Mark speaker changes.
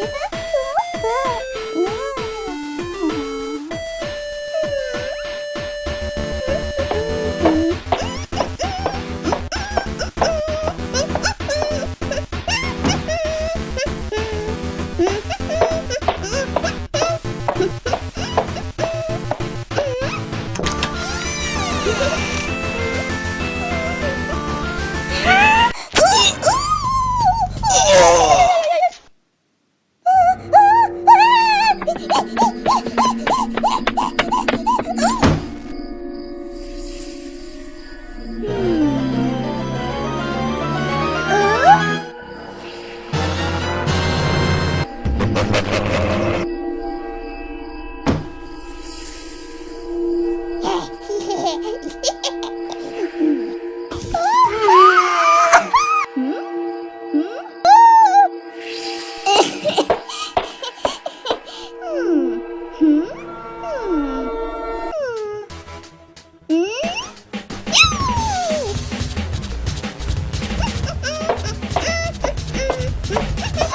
Speaker 1: Ha ha ha!